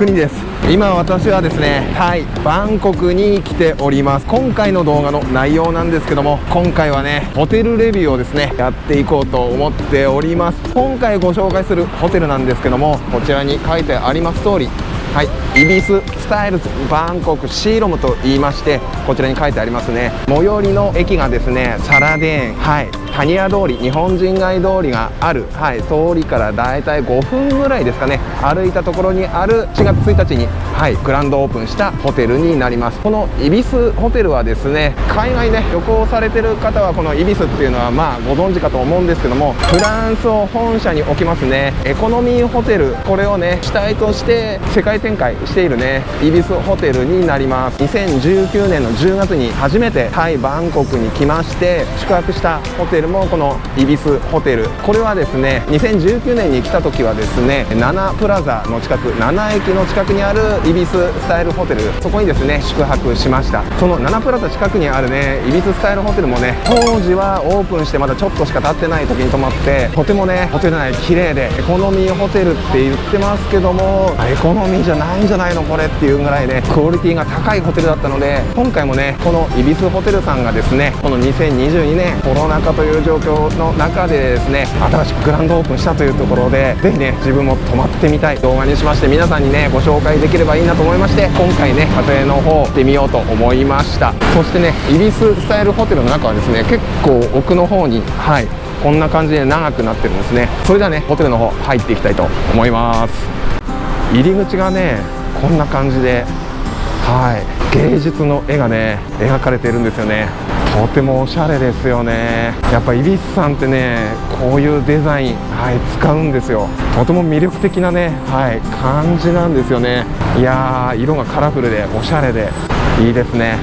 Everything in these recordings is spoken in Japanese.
国です。今私はですねタイバンコクに来ております。今回の動画の内容なんですけども今回はねホテルレビューをですねやっていこうと思っております。今回ご紹介するホテルなんですけどもこちらに書いてあります通りはい、イビススタイルズバンコクシーロムと言いましてこちらに書いてありますね。最寄りの駅がですねサラデーン。はい。タニア通り日本人街通りがある、はい、通りからだいたい5分ぐらいですかね。歩いたところにある4月1日に、はい、グランドオープンしたホテルになります。このイビスホテルはですね海外ね旅行されてる方はこのイビスっていうのはまあご存知かと思うんですけどもフランスを本社に置きますね。エコノミーホテル。これをね主体として世界展開しているね。イビスホテルになります。2019年の10月に初めてタイバンコクに来まして宿泊したホテルもこのイビスホテル。これはですね2019年に来た時はですね7プラザの近く7駅の近くにあるイビススタイルホテル。そこにですね宿泊しました。その7プラザ近くにあるねイビススタイルホテルもね当時はオープンしてまだちょっとしか経ってない時に泊まってとてもねホテル内綺麗でエコノミーホテルって言ってますけどもエコノミーじゃじゃないんじゃないのこれっていうぐらいねクオリティが高いホテルだったので今回もねこのイビスホテルさんがですねこの2022年コロナ禍という状況の中でですね新しくグランドオープンしたというところでぜひね自分も泊まってみたい。動画にしまして皆さんにねご紹介できればいいなと思いまして今回ね撮影の方してみようと思いました。そしてねイビススタイルホテルの中はですね結構奥の方にはいこんな感じで長くなってるんですね。それではねホテルの方入っていきたいと思います。入り口がねこんな感じではい。芸術の絵がね描かれているんですよね。とてもおしゃれですよね。やっぱイビスさんってねこういうデザイン、はい、使うんですよ。とても魅力的なね、はい、感じなんですよね。いやー色がカラフルでおしゃれでいいですね。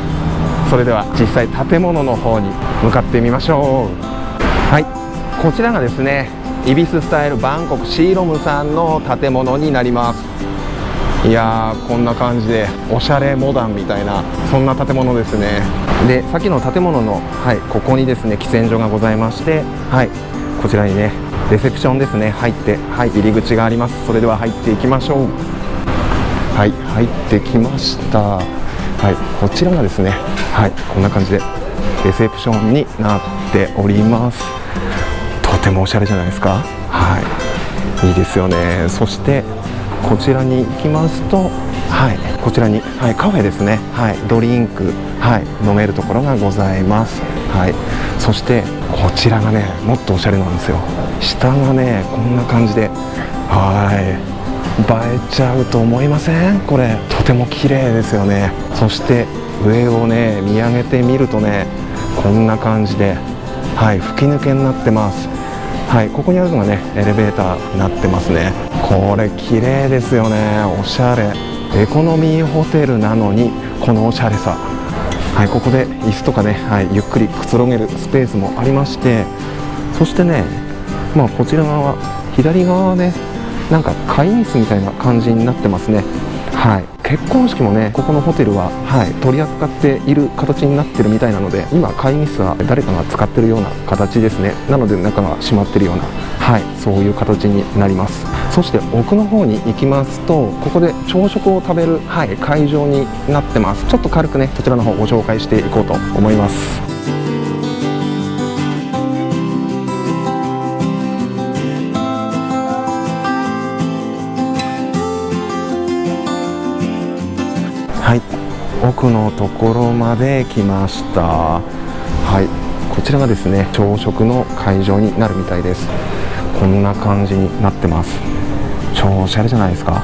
それでは実際建物の方に向かってみましょう。はい。こちらがですねイビススタイルバンコクシーロムさんの建物になります。いやーこんな感じでおしゃれモダンみたいなそんな建物ですね。でさっきの建物の、はい、ここにですね喫煙所がございまして、はい、こちらにねレセプションですね入って、はい、入り口があります。それでは入っていきましょう。はい入ってきました。はいこちらがですねはいこんな感じでレセプションになっております。てもおしゃれじゃないですか。はい。いいですよね。そしてこちらに行きますとはい。こちらに、はい、カフェですね。はい。ドリンクはい。飲めるところがございます。はい。そしてこちらがねもっとおしゃれなんですよ。下がねこんな感じではい。映えちゃうと思いません？これ。とても綺麗ですよね。そして上をね見上げてみるとねこんな感じではい。吹き抜けになってます。はいここにあるのがねエレベーターになってますね。これ綺麗ですよね。おしゃれ。エコノミーホテルなのにこのおしゃれさ。はいここで椅子とかね、はい、ゆっくりくつろげるスペースもありまして。そしてねまあこちら側左側はねなんか会議室みたいな感じになってますね。はい。結婚式もねここのホテルは、はい、取り扱っている形になってるみたいなので今会議室は誰かが使ってるような形ですね。なので中が閉まってるようなはいそういう形になります。そして奥の方に行きますとここで朝食を食べる、はい、会場になってます。ちょっと軽くねこちらの方ご紹介していこうと思います。奥のところまで来ました。はい。こちらがですね朝食の会場になるみたいです。こんな感じになってます。超おしゃれじゃないですか。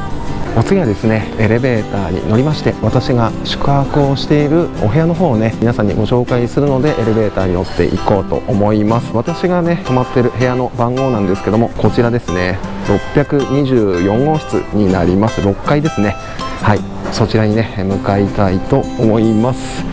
お次はですねエレベーターに乗りまして私が宿泊をしているお部屋の方をね皆さんにご紹介するのでエレベーターに乗っていこうと思います。私がね泊まってる部屋の番号なんですけどもこちらですね624号室になります。6階ですね。はい。そちらにね向かいたいと思います。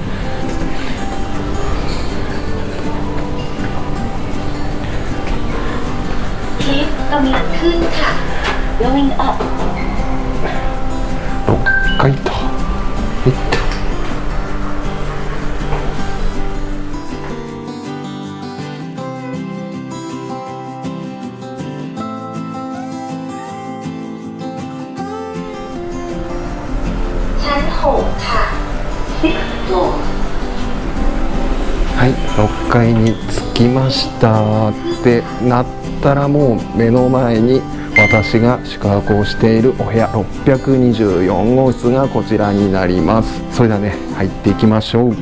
階に着きましたってなったらもう目の前に私が宿泊をしているお部屋624号室がこちらになります。それではね入っていきましょう。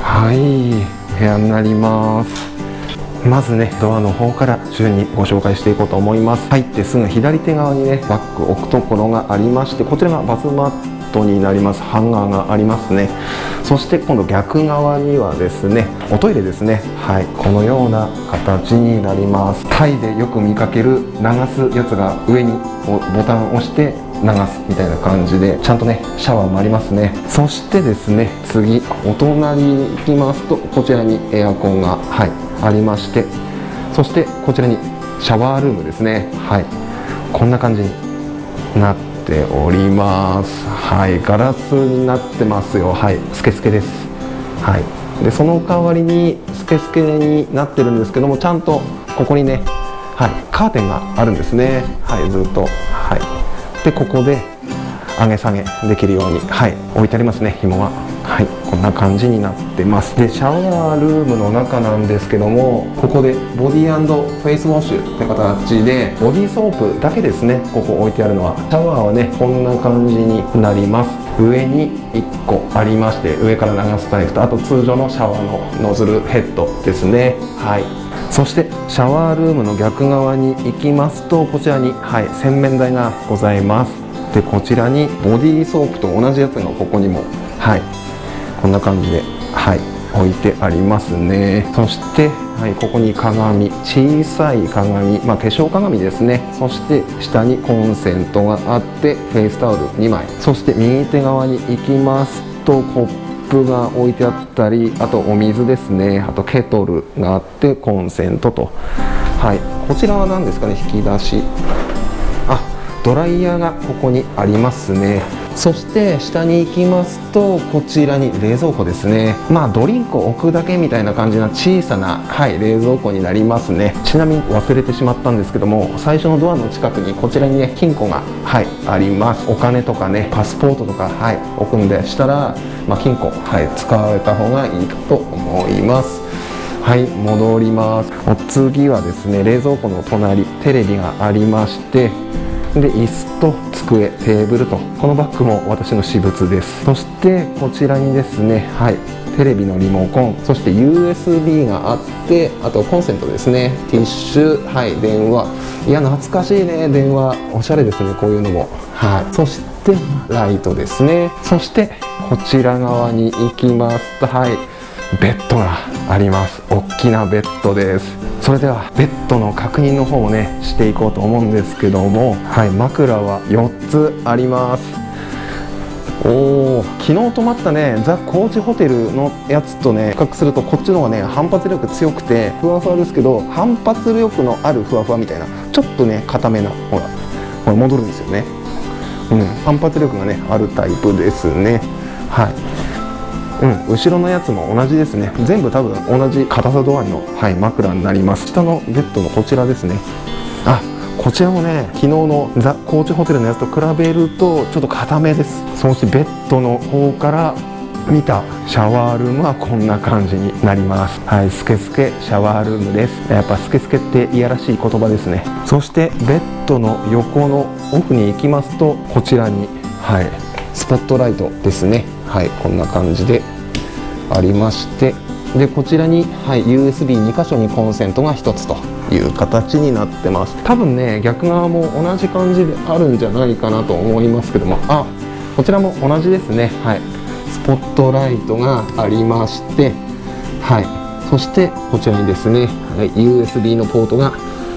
はい部屋になります。まずねドアの方から順にご紹介していこうと思います。入ってすぐ左手側にねバッグ置くところがありましてこちらがバスマットになりますハンガーがありますね。そして今度逆側にはですねおトイレですね。はいこのような形になります。タイでよく見かける流すやつが上にボタンを押して流すみたいな感じでちゃんとねシャワーもありますね。そしてですね次お隣に行きますとこちらにエアコンがはいありましてそしてこちらにシャワールームですね。はいこんな感じになっております。はいガラスになってますよ。はいスケスケです。はい。でその代わりにスケスケになってるんですけどもちゃんとここにねはいカーテンがあるんですね。はいずっと。はい。でここで上げ下げできるようにはい置いてありますね紐がは。こんな感じになってます。でシャワールームの中なんですけどもここでボディフェイスウォッシュって形でボディーソープだけですねここ置いてあるのは。シャワーはねこんな感じになります。上に1個ありまして上から流すタイプとあと通常のシャワーのノズルヘッドですね。はい。そしてシャワールームの逆側に行きますとこちらに、はい、洗面台がございます。でこちらにボディーソープと同じやつがここにもはいこんな感じではい置いてありますね。そしてはい、ここに鏡小さい鏡、まあ、化粧鏡ですね。そして下にコンセントがあってフェイスタオル2枚。そして右手側に行きますとコップが置いてあったりあとお水ですね。あとケトルがあってコンセントと。はいこちらは何ですかね？引き出し。あドライヤーがここにありますね。そして下に行きますとこちらに冷蔵庫ですね。まあドリンクを置くだけみたいな感じな小さな、はい、冷蔵庫になりますね。ちなみに忘れてしまったんですけども最初のドアの近くにこちらにね金庫がはいあります。お金とかねパスポートとかはい置くんでしたら、まあ、金庫はい使われた方がいいかと思います。はい戻ります。お次はですね冷蔵庫の隣テレビがありましてで椅子と机テーブルとこのバッグも私の私物です。そしてこちらにですねはいテレビのリモコンそして USB があってあとコンセントですね。ティッシュはい電話。いや懐かしいね電話。おしゃれですねこういうのも。はい。そしてライトですね。そしてこちら側に行きますとはいベッドがあります。大きなベッドです。それではベッドの確認の方をねしていこうと思うんですけどもはい枕は4つあります。おお昨日泊まったねザ・コーチホテルのやつとね比較するとこっちの方がね反発力強くてふわふわですけど反発力のあるふわふわみたいなちょっとね硬めなほらほら戻るんですよね。うん反発力がねあるタイプですね。はい。うん後ろのやつも同じですね。全部多分同じ硬さ度合いの、はい、枕になります。下のベッドのこちらですね。あこちらもね昨日のザ・コーチホテルのやつと比べるとちょっと硬めです。そしてベッドの方から見たシャワールームはこんな感じになります。はいスケスケシャワールームです。やっぱスケスケっていやらしい言葉ですね。そしてベッドの横の奥に行きますとこちらにはいスポットライトですね。はいこんな感じでありましてでこちらに、はい、USB2 箇所にコンセントが1つという形になってます。多分ね逆側も同じ感じであるんじゃないかなと思いますけどもあこちらも同じですね。はい。スポットライトがありましてはい。そしてこちらにですね、はい、USB のポートが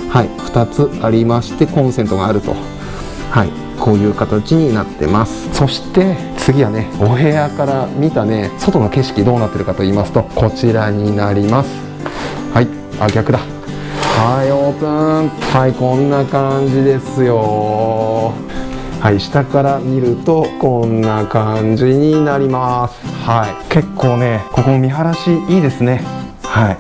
はい2つありましてコンセントがあると。はい。こういう形になってます。そして次はねお部屋から見たね外の景色どうなってるかと言いますとこちらになります。はいあ逆だ。はいオープン。はいこんな感じですよ。はい下から見るとこんな感じになります。はい。結構ねここ見晴らしいいですね。はい。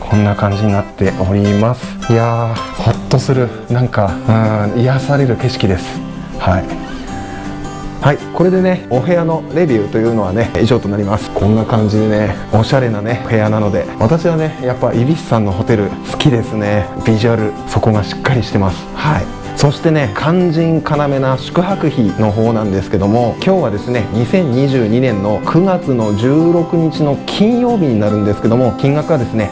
こんな感じになっております。いやーほっとする。なんかうん癒される景色です。はい。はいこれでねお部屋のレビューというのはね以上となります。こんな感じでねおしゃれなね部屋なので私はねやっぱイビスさんのホテル好きですね。ビジュアルそこがしっかりしてます。はい。そしてね肝心要な宿泊費の方なんですけども今日はですね2022年の9月の16日の金曜日になるんですけども金額はですね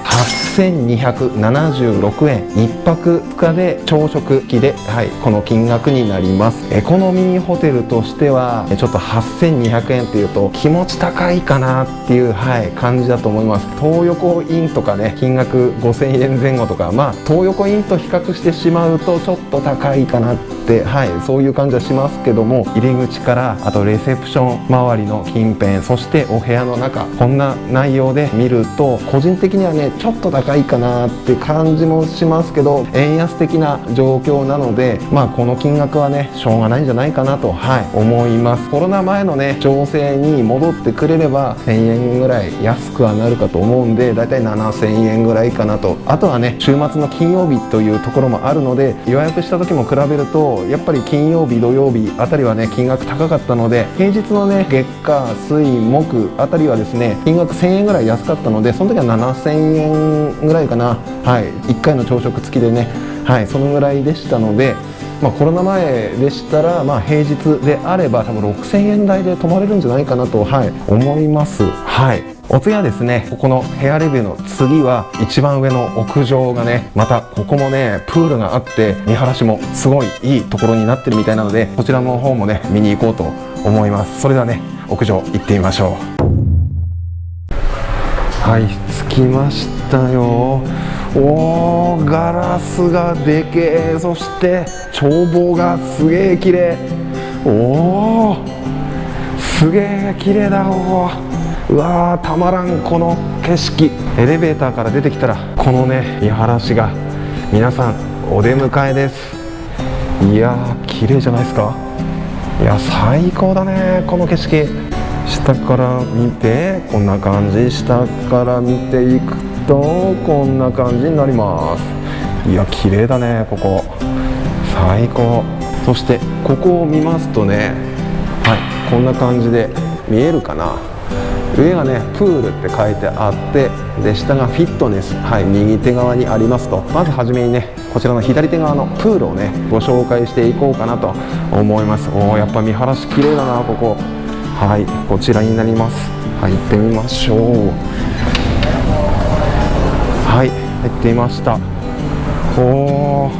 8276円。1泊2日で朝食付きで、はい、この金額になります。エコノミーホテルとしてはちょっと8200円っていうと気持ち高いかなっていう、はい、感じだと思います。東横インとかね金額5000円前後とかまあ東横インと比較してしまうとちょっと高いいいかなっはいそういう感じはしますけども入り口からあとレセプション周りの近辺そしてお部屋の中こんな内容で見ると個人的にはねちょっと高いかなって感じもしますけど円安的な状況なのでまあこの金額はねしょうがないんじゃないかなとはい思います。コロナ前のね情勢に戻ってくれれば1000円ぐらい安くはなるかと思うんでだいたい7000円ぐらいかなと。あとはね週末の金曜日というところもあるので予約した時も比べるとやっぱり金曜日土曜日あたりはね金額高かったので平日のね月火水木あたりはですね金額1000円ぐらい安かったのでその時は7000円ぐらいかな。はい。1回の朝食付きでね。はい。そのぐらいでしたのでまあ、コロナ前でしたら、まあ、平日であれば多分6000円台で泊まれるんじゃないかなと、はい、思います。はい。お次はですねここのヘアレビューの次は一番上の屋上がねまたここもねプールがあって見晴らしもすごいいいところになってるみたいなのでこちらの方もね見に行こうと思います。それではね屋上行ってみましょう。はい着きましたよ。おーガラスがでけえ。そして眺望がすげえ綺麗。おおすげえ綺麗だおーうわーたまらんこの景色。エレベーターから出てきたらこのね見晴らしが皆さんお出迎えです。いやー綺麗じゃないですか。いや最高だねこの景色。下から見てこんな感じ。下から見ていくとこんな感じになります。いや綺麗だねここ。最高。そしてここを見ますとねはいこんな感じで見えるかな。上がねプールって書いてあってで下がフィットネスはい右手側にありますと。まずはじめにねこちらの左手側のプールをねご紹介していこうかなと思います。おおやっぱ見晴らし綺麗だなここ。はいこちらになります。はい行ってみましょう。はい入ってみました。おお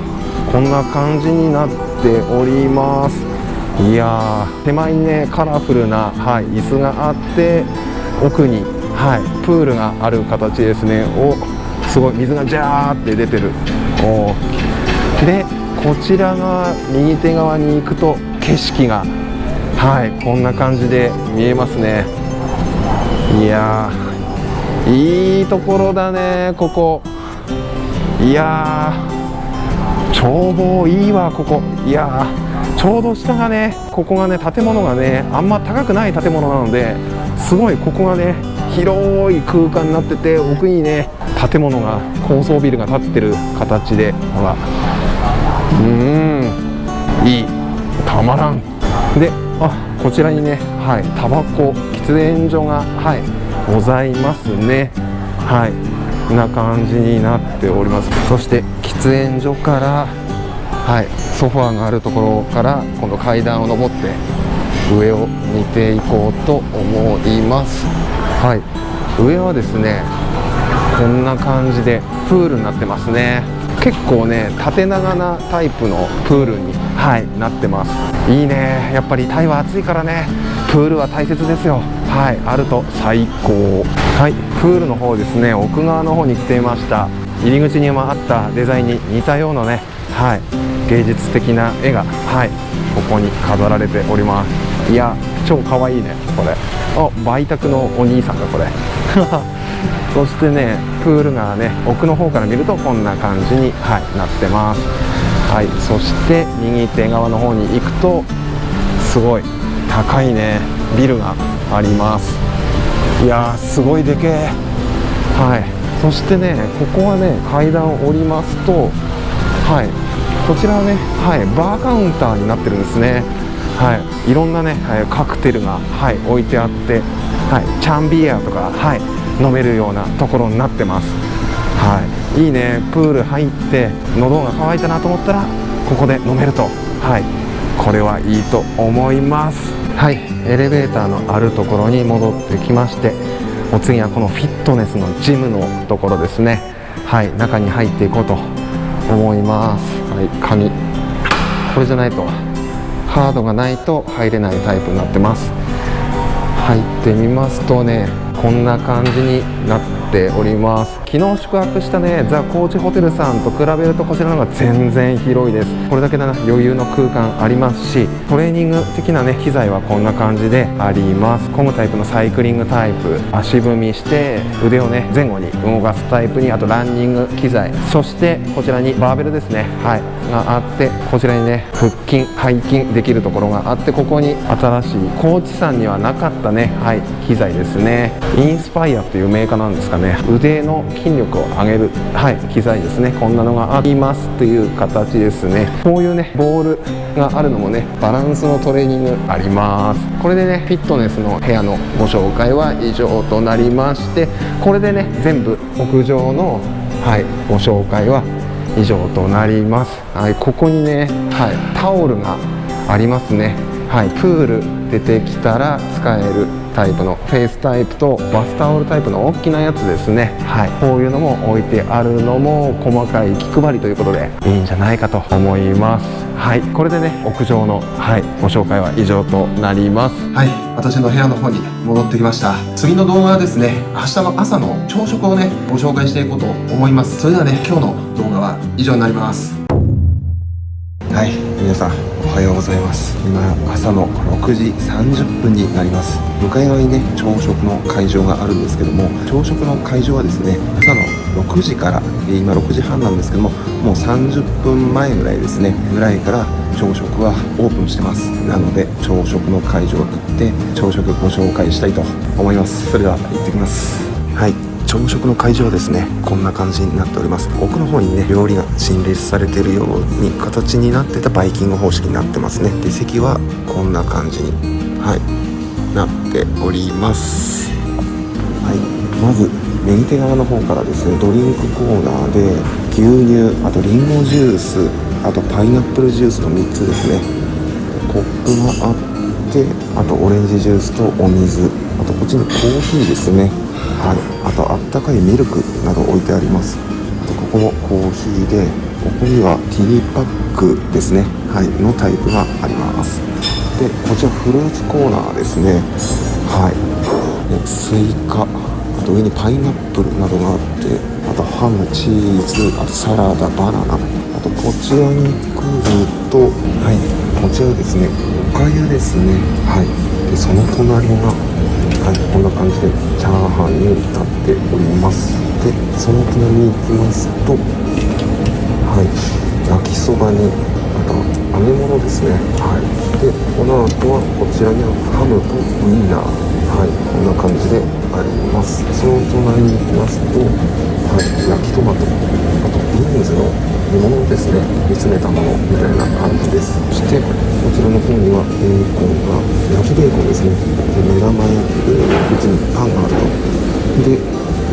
こんな感じになっております。いや手前にねカラフルな、はい、椅子があって奥に、はい、プールがある形ですね。おすごい水がジャーって出てる。おでこちらが右手側に行くと景色がはいこんな感じで見えますね。いやいいところだねここ。いや眺望いいわここ。いやちょうど下がねここがね建物がねあんま高くない建物なのですごいここがね広い空間になってて奥にね建物が高層ビルが建ってる形でほら。うん。いい。たまらん。であこちらにねはい。タバコ喫煙所がはい。ございますね。はい。こんな感じになっております。そして喫煙所からはい。ソファーがあるところから今度階段を上って上を見ていこうと思います。はい。上はですねこんな感じでプールになってますね。結構ね縦長なタイプのプールに、はい、なってます。いいね。やっぱりタイは暑いからね。プールは大切ですよ。はい。あると最高。はい。プールの方ですね奥側の方に来ていました。入り口にもあったデザインに似たようなね。はい。芸術的な絵がはい。ここに飾られておりますいや超かわいいねこれ。あ売宅のお兄さんがこれ。そしてねプールがね奥の方から見るとこんな感じに、はい、なってます。はいそして右手側の方に行くとすごい高いねビルがあります。いやーすごいでけえ。はいそしてねここはね階段を降りますとはいこちらはねはいバーカウンターになってるんですねはい、いろんなね、はい、カクテルが、はい、置いてあって、はい、チャンビアとか、はい、飲めるようなところになってます、はい、いいね。プール入って喉が渇いたなと思ったらここで飲めると、はい、これはいいと思います。はい。エレベーターのあるところに戻ってきましてお次はこのフィットネスのジムのところですね。はい。中に入っていこうと思います。はい。鍵これじゃないと。カードがないと入れないタイプになってます。入ってみますとねこんな感じになってております。昨日宿泊したねザ・コーチホテルさんと比べるとこちらの方が全然広いです。これだけでな余裕の空間ありますしトレーニング的なね機材はこんな感じであります。コムタイプのサイクリングタイプ足踏みして腕をね前後に動かすタイプにあとランニング機材そしてこちらにバーベルですねはいがあってこちらにね腹筋背筋できるところがあってここに新しいコーチさんにはなかったねはい機材ですね。インスパイアっていうメーカーなんですかね。腕の筋力を上げる、はい、機材ですね。こんなのがありますという形ですね。こういうねボールがあるのもねバランスのトレーニングあります。これでねフィットネスの部屋のご紹介は以上となりましてこれでね全部屋上の、はい、ご紹介は以上となります、はい、ここにね、はい、タオルがありますね。はい、プール出てきたら使えるタイプのフェイスタイプとバスタオルタイプの大きなやつですね、はい、こういうのも置いてあるのも細かい気配りということでいいんじゃないかと思います。はい。これでね屋上の、はい、ご紹介は以上となります。はい。私の部屋の方に戻ってきました。次の動画はですね明日の朝の朝食をねご紹介していこうと思います。それではね今日の動画は以上になります。はい皆さんおはようございます。今朝の6時30分になります。向かい側にね朝食の会場があるんですけども朝食の会場はですね朝の6時から今6時半なんですけどももう30分前ぐらいですねぐらいから朝食はオープンしてます。なので朝食の会場行って朝食ご紹介したいと思います。それでは行ってきます。はい。朝食の会場はですね。こんな感じになっております。奥の方にね料理が陳列されてるように形になってたバイキング方式になってますね。で席はこんな感じにはいなっております。はいまず右手側の方からですねドリンクコーナーで牛乳あとリンゴジュースあとパイナップルジュースの3つですね。コップがあってあとオレンジジュースとお水あとこっちにコーヒーですね。はい。あとあったかいミルクなど置いてあります。あとここもコーヒーでここにはティーパックですね。はい。のタイプがあります。でこちらフルーツコーナーですね。はい。でスイカあと上にパイナップルなどがあってあとハムチーズあとサラダバナナあとこちらに来るとはい。こちらですね。おかゆですね。はい。でその隣がはい、こんな感じでチャーハンになっております。でその隣に行きますとはい焼きそばにあとは揚げ物ですね。はい。でこの後はこちらにはハムとウインナー。はいこんな感じであります。その隣に行きますとはい焼きトマトあとビーンズの煮物ですね。煮詰めたものみたいな感じです。そしてこちらの方にはベーコンが焼きベーコンですね。で目玉焼きでこっちにパンがあると。で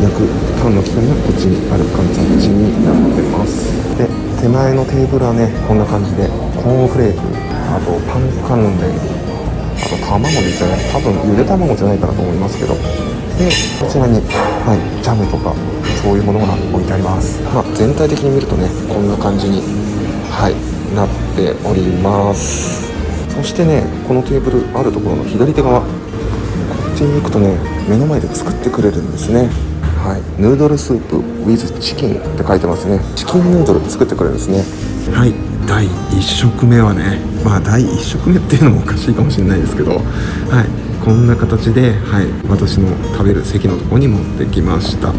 焼くパンの機械がこっちにある形になってます。で手前のテーブルはねこんな感じでコーンフレークあとパン関連あと卵ですね。多分ゆで卵じゃないかなと思いますけど。でこちらに、はい、ジャムとかそういうものが置いてあります、まあ、全体的に見るとねこんな感じにはいなっております。そしてねこのテーブルあるところの左手側。こっちに行くとね目の前で作ってくれるんですね。はい、ヌードルスープ with チキンって書いてますね。チキンヌードル作ってくれるんですね。はい。第1食目はねまあ第1食目っていうのもおかしいかもしれないですけどはいこんな形で、はい、私の食べる席のとこに持ってきました。は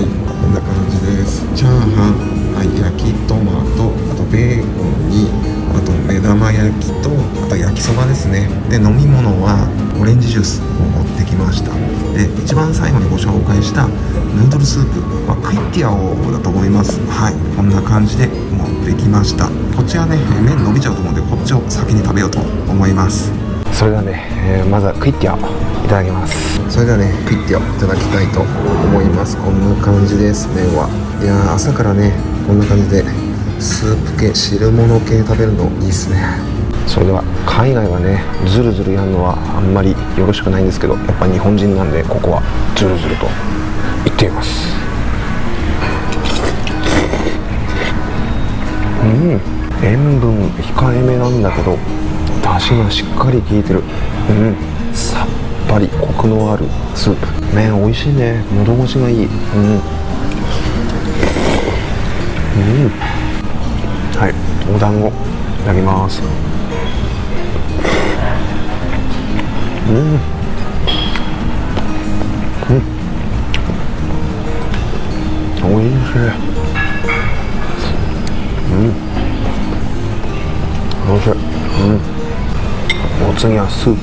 いこんな感じです。チャーハン、はい、焼きトマトあとベーコンにと目玉焼きとあと焼きそばですね。で飲み物はオレンジジュースを持ってきました。で一番最後にご紹介したヌードルスープ、まあ、クイッティアオだと思います。はい。こんな感じで持ってきました。こっちはね麺伸びちゃうと思うんでこっちを先に食べようと思います。それではね、えー、まずはクイッティアいただきます。それではねクイッティアいただきたいと思います。こんな感じです麺は。いや朝からねこんな感じでスープ系汁物系食べるのいいっすね。それでは海外はねズルズルやるのはあんまりよろしくないんですけどやっぱ日本人なんでここはズルズルといってみます。うん。塩分控えめなんだけど出汁がしっかり効いてる。うん。さっぱりコクのあるスープ。麺美味しいね。喉越しがいい。うん。うん。お団子いただきますうんうんおいしいうんおいしいうんお次はスープ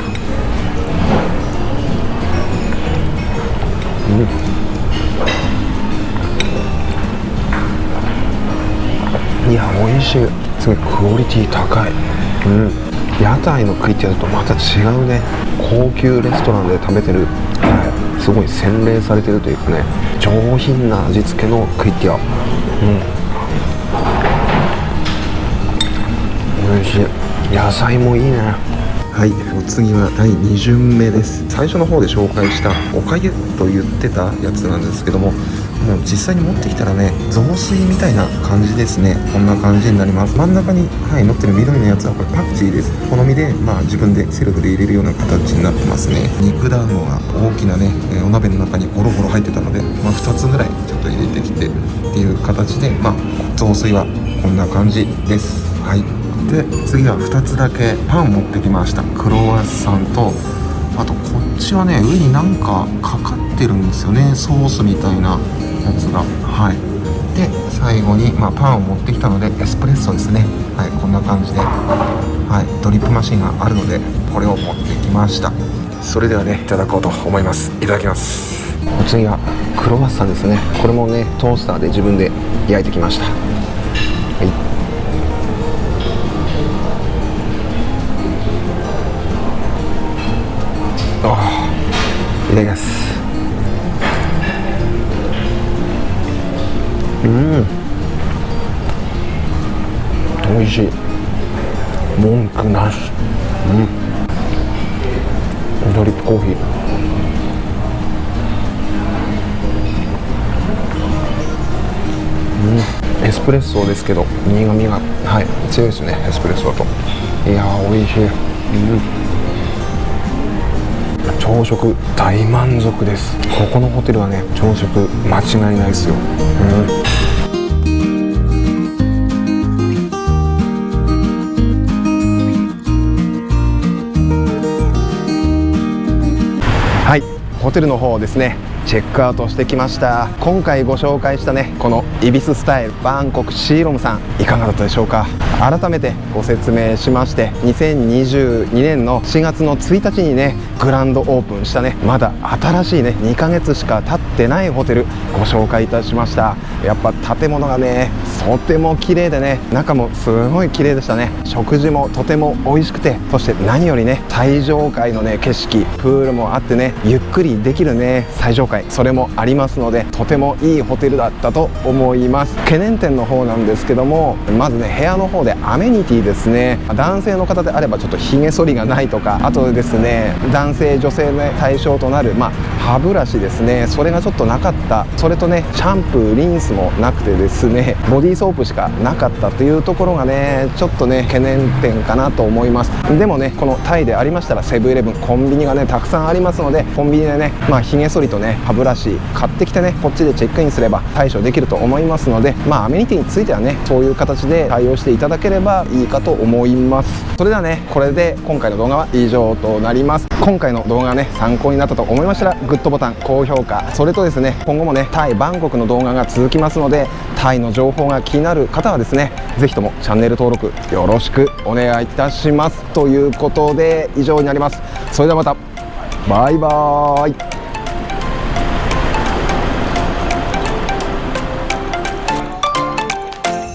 うんいや美味しいすごいクオリティ高い。うん。屋台の食いってやるとまた違うね。高級レストランで食べてる、はい、すごい洗練されてるというかね。上品な味付けのクイッティア。うん。美味しい。野菜もいいね。はい。お次は第2巡目です。最初の方で紹介したおかゆと言ってたやつなんですけどもも実際に持ってきたらね雑炊みたいな感じですね。こんな感じになります。真ん中にはい乗ってる緑のやつはこれパクチーです。好みでまあ自分でセルフで入れるような形になってますね。肉団子が大きなねお鍋の中にゴロゴロ入ってたので、まあ、2つぐらいちょっと入れてきてっていう形でまあ雑炊はこんな感じです。はい。で次は2つだけパン持ってきました。クロワッサンとあとこっちはね上になんかかかってるんですよね。ソースみたいな。やつがはい。で最後に、まあ、パンを持ってきたのでエスプレッソですね。はいこんな感じで、はい、ドリップマシンがあるのでこれを持ってきました。それではねいただこうと思います。いただきます。お次はクロワッサンですね。これもねトースターで自分で焼いてきました。はい。いただきます。うん。美味しい。文句なし。うん。ドリップコーヒーうん。エスプレッソですけど苦みがはい。強いですねエスプレッソだと。いやー美味しい。うん。朝食大満足です。ここのホテルはね朝食間違いないですよ、うん。ホテルの方ですねチェックアウトしてきました。今回ご紹介したねこのイビススタイルバンコクシーロムさんいかがだったでしょうか？改めてご説明しまして2022年の4月の1日にねグランドオープンしたねまだ新しいね2ヶ月しか経ってないホテルご紹介いたしました。やっぱ建物がねとても綺麗でね中もすごい綺麗でしたね。食事もとても美味しくてそして何よりね最上階のね景色プールもあってねゆっくりできるね最上階それもありますのでとてもいいホテルだったと思います懸念点の方なんですけどもまずね部屋の方でアメニティですね男性の方であればちょっとひげ剃りがないとかあとですね男性女性の対象となるまあ歯ブラシですねそれがちょっとなかったそれとねシャンプーリンスもなくてですねボディーソープしかなかったというところがねちょっとね懸念点かなと思いますでもねこのタイでありましたらセブンイレブンコンビニがねたくさんありますのでコンビニでねねまあ髭剃りとね歯ブラシ買ってきてねこっちでチェックインすれば対処できると思いますのでまあアメニティについてはねそういう形で対応していただければいいかと思います。それではねこれで今回の動画は以上となります。今回の動画がね参考になったと思いましたらグッドボタン高評価。それとですね今後もねタイバンコクの動画が続きますのでタイの情報が気になる方はですね是非ともチャンネル登録よろしくお願いいたします。ということで以上になります。それではまた。バイバーイ。